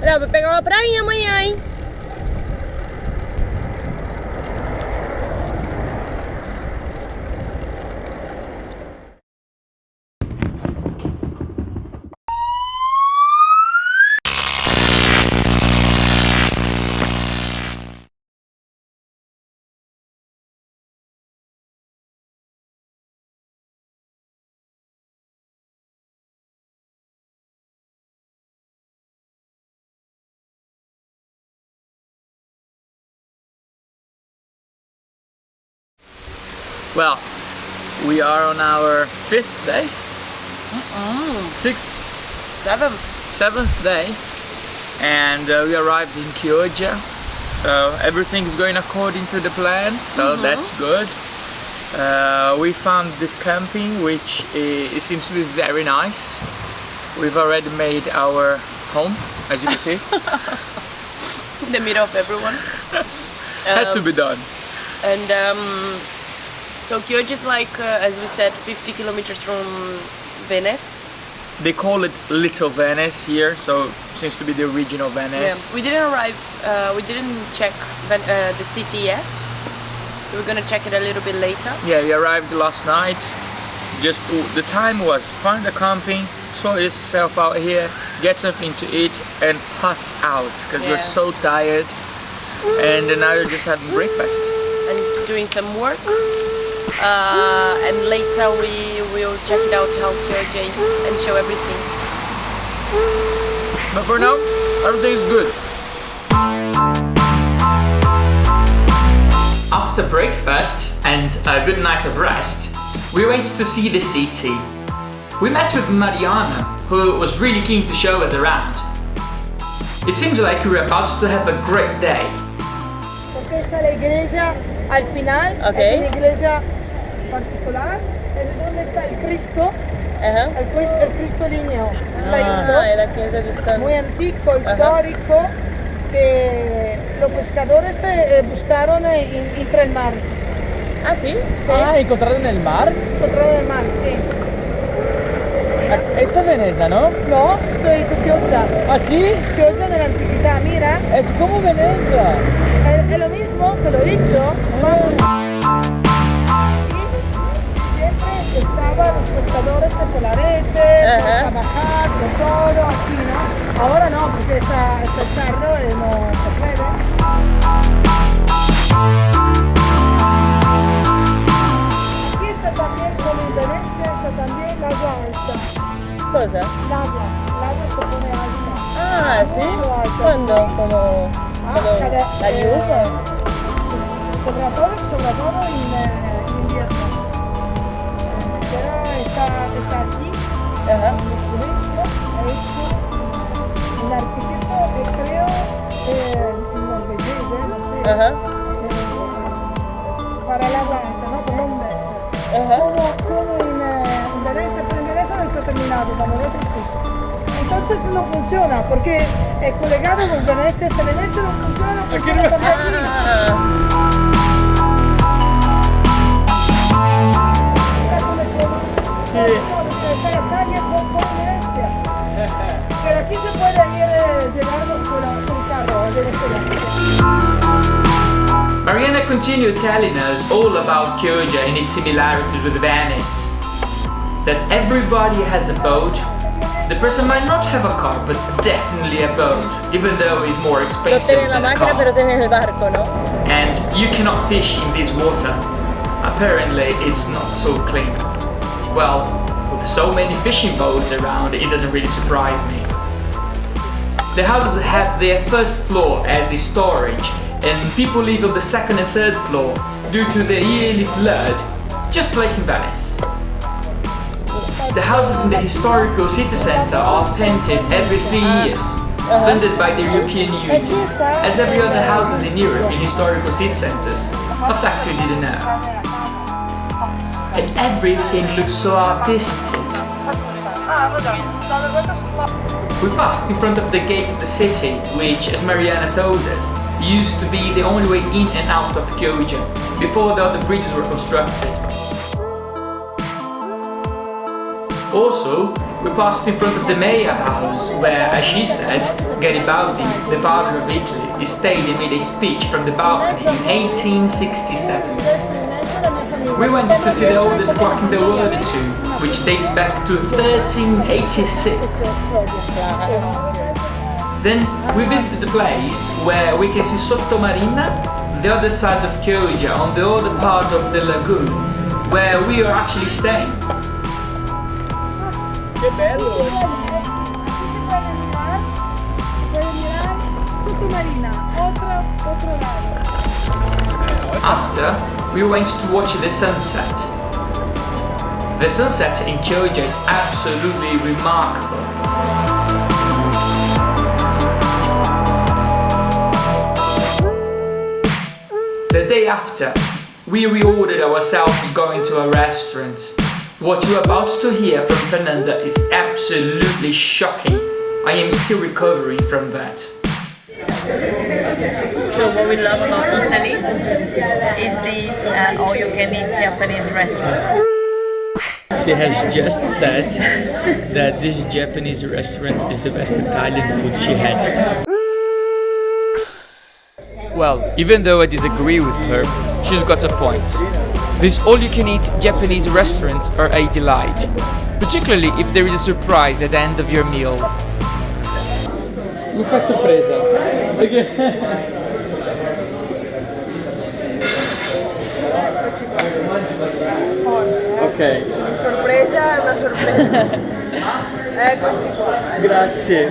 Vai pegar uma prainha amanhã, hein? Well, we are on our fifth day, sixth, Seven. seventh day, and uh, we arrived in Chioggia. So everything is going according to the plan, so that's good. Uh, we found this camping, which i it seems to be very nice. We've already made our home, as you can see. In the middle of everyone. Had to Um, be done. And um, so Chioggia is like, uh, as we said, 50 kilometers from Venice. They call it Little Venice here, so seems to be the original Venice. Yeah. We didn't arrive, uh, we didn't check Ven- uh, the city yet. We're gonna check it a little bit later. Yeah, we arrived last night. Just the time was find a camping, sort yourself out here, get something to eat, and pass out because we're so tired. And now we're just having breakfast. and doing some work. Uh, and later we will check it out how Chioggia is and show everything. But for now, everything is good. After breakfast and a good night of rest, we went to see the city. We met with Mariana, who was really keen to show us around. It seems like we were about to have a great day. Porque particular, es donde está el Cristo, el, Cris- el Cristo Ligneo. Está Ah, esto, è la chiesa di San... muy antiguo, histórico, que los pescadores eh, buscaron eh, en- entre el mar. Ah, sì? Sí, Ah, encontraron el mar. encontraron el mar, sí. Esto es Venecia, ¿no? No, esto es Chioggia. ¿Ah, sí? Chioggia de la antigüedad, mira, Es como Venecia. es, es lo mismo, te lo he dicho. Ajá. a trabajar, con todo, así, ¿no? Ahora no, porque está, está el carro y no se puede. Aquí está también, como en está también la agua alta. Cosa? El agua, el agua se pone alta. Ah, alta. Quando? Como... Ah, Quando cada- la eh, lluvia? sobre todo, sobre todo en, eh, en invierno. Eh, Pero está, está aquí, Ajá. El arquitecto, creo, eh, para la banca, ¿no? Columnas. Ajá. ¿Cómo, en, Venecia? Pero en Venecia no está terminado, como nosotros sí. Entonces no funciona, porque el colegado con Venecia, si Venecia no funciona, porque no aquí. Aquí se puede ir, eh, llegar con, con carro a Venezuela. Mariana continued telling us all about Chioggia and its similarities with Venice. That everybody has a boat. The person might not have a car, but definitely a boat, even though it's more expensive la than a car. barco, ¿no? And you cannot fish in this water. Apparently, it's not so clean. Well, with so many fishing boats around, it doesn't really surprise me. The houses have their first floor as the storage, and people live on the second and third floor due to the yearly flood, just like in Venice. The houses in the historical city centre are painted every three years, funded by the European Union, as every other houses in Europe in historical city centres. A fact you didn't know. And everything looks so artistic. We passed in front of the gate of the city, which, as Mariana told us, used to be the only way in and out of Chioggia, before the other bridges were constructed. Also, we passed in front of the mayor house where, as she said, Garibaldi, the father of Italy, stayed and made a speech from the balcony in 1867. We went to see the oldest clock in the world too, which dates back to 1386. Then we visited the place where we can see Sottomarina, the other side of Chioggia, on the other part of the lagoon, where we are actually staying. Che bello! Sottomarina, otro, otro lado. After, we went to watch the sunset. The sunset in Chioggia is absolutely remarkable. The day after, we reordered ourselves going to a restaurant. What you're about to hear from Fernanda is absolutely shocking. I am still recovering from that. So what we love about Italy is these uh, all-you-can-eat Japanese restaurants. She has just said that this Japanese restaurant is the best Italian food she had. Well, even though I disagree with her, she's got a point. These all-you-can-eat Japanese restaurants are a delight, particularly if there is a surprise at the end of your meal. Mi fa sorpresa. ok, Sorpresa, è una sorpresa. Eccoci qua. grazie.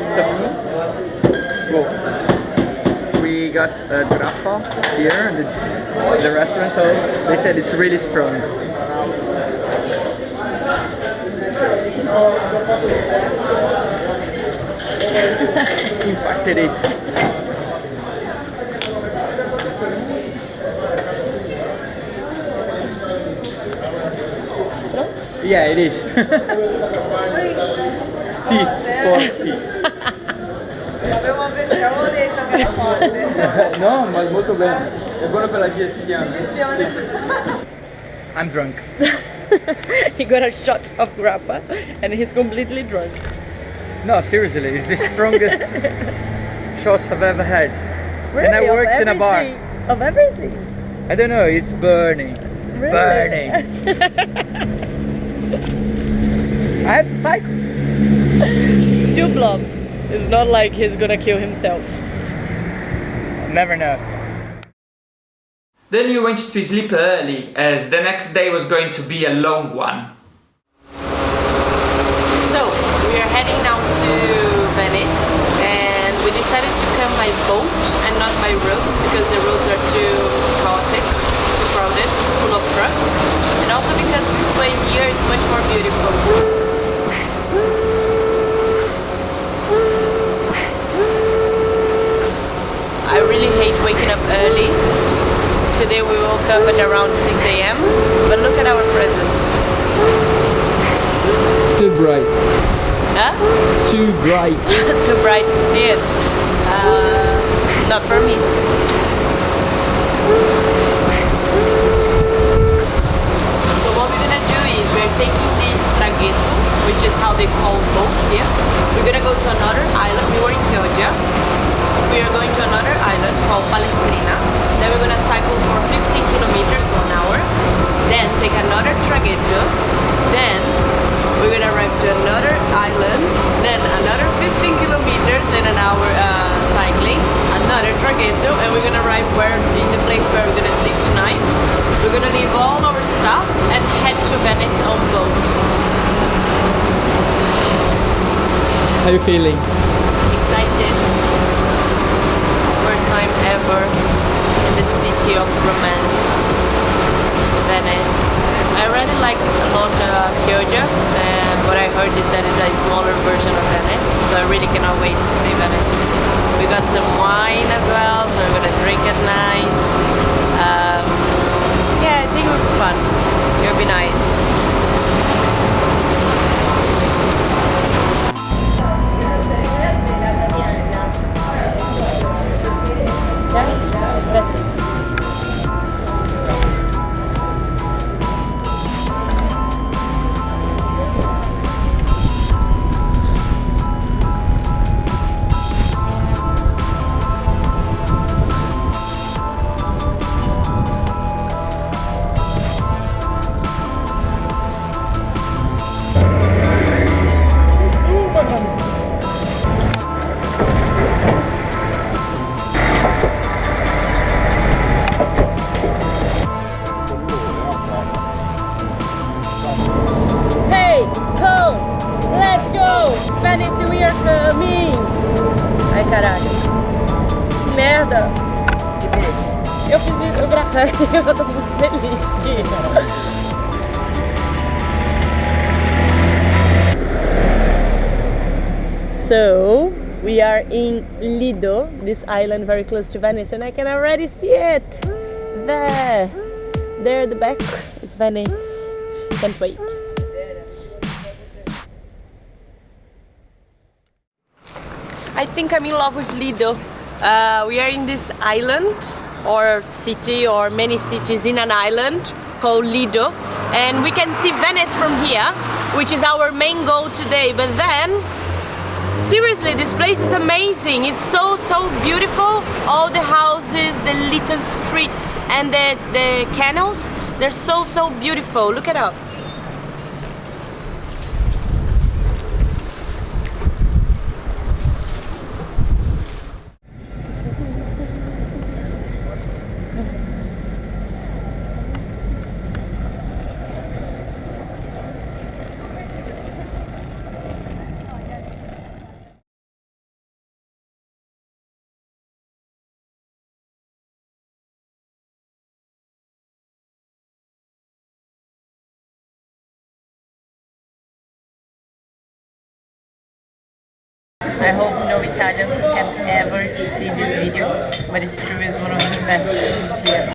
Well, we got a grappa here in the, the restaurant, so they said it's really strong. In fact, it is. Yeah, it is. sì, forti. Avevo detto che era forte. No, ma è molto bene. È buono per la digestione. I'm drunk. he got a shot of grappa and he's completely drunk. No, seriously, it's the strongest shots I've ever had. and I worked in a bar. Of everything. I don't know, it's burning. It's Really? burning. I have to cycle. Two blobs. It's not like he's gonna kill himself. Never know. Then we went to sleep early, as the next day was going to be a long one. So, we are heading now to Venice and we decided to come by boat and not by road because the roads are too chaotic, too crowded, full of trucks. And also because this way here is much more beautiful. I really hate waking up early. Today we woke up at around 6 a.m. But look at our presents. Too bright. Huh? Too bright. too bright to see it. Uh, not for me. So what we're gonna do is we're taking this traghetto, which is how they call boats here. We're gonna go to another island. We were in Chioggia. We are going to another island called Pellestrina. Then we're gonna cycle for 15 kilometers to an hour. Then take another traghetto. Then we're gonna arrive to another island. Then another 15 kilometers in an hour uh, cycling. Another traghetto, and we're gonna arrive where in the place where we're gonna sleep tonight. We're gonna leave all our stuff and head to Venice on boat. How are you feeling? Excited. First time ever in the city of romance, Venice. I really like a lot uh, Chioggia, and what I heard is that it's a smaller version of Venice, so I really cannot wait to see Venice. We got some wine as well, so we're gonna drink at night. Um, yeah, I think it would be fun. It would be nice. So, we are in Lido, this island very close to Venice, and I can already see it. There, there at the back is Venice. Can't wait. I think I'm in love with Lido. Uh, we are in this island or city or many cities in an island called Lido. And we can see Venice from here which is our main goal today. But then seriously this place is amazing. It's so so beautiful. All the houses the little streets and the, the canals they're so so beautiful. Look it up I hope no Italians can ever see this video, but it's true, it's one of the best food here.